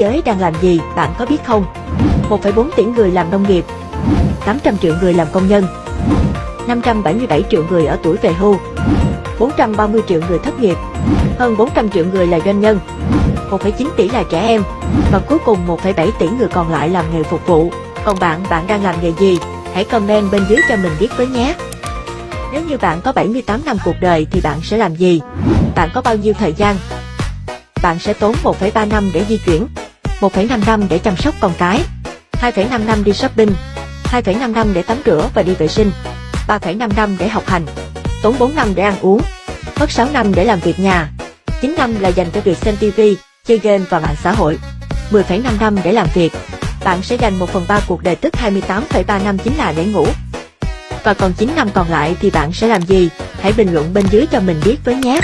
giới đang làm gì, bạn có biết không? 1,4 tỷ người làm nông nghiệp, 800 triệu người làm công nhân, 577 triệu người ở tuổi về hưu, 430 triệu người thất nghiệp, hơn 400 triệu người là doanh nhân, 1,9 tỷ là trẻ em, và cuối cùng 1,7 tỷ người còn lại làm nghề phục vụ. Còn bạn, bạn đang làm nghề gì? Hãy comment bên dưới cho mình biết với nhé! Nếu như bạn có 78 năm cuộc đời thì bạn sẽ làm gì? Bạn có bao nhiêu thời gian? Bạn sẽ tốn 1,3 năm để di chuyển, 1,5 năm để chăm sóc con cái, 2,5 năm đi shopping, 2,5 năm để tắm rửa và đi vệ sinh, 3,5 năm để học hành, tốn 4 năm để ăn uống, mất 6 năm để làm việc nhà, 9 năm là dành cho việc xem TV, chơi game và mạng xã hội, 10,5 năm để làm việc. Bạn sẽ dành 1 phần 3 cuộc đời tức 28,3 năm chính là để ngủ. Và còn 9 năm còn lại thì bạn sẽ làm gì? Hãy bình luận bên dưới cho mình biết với nhé!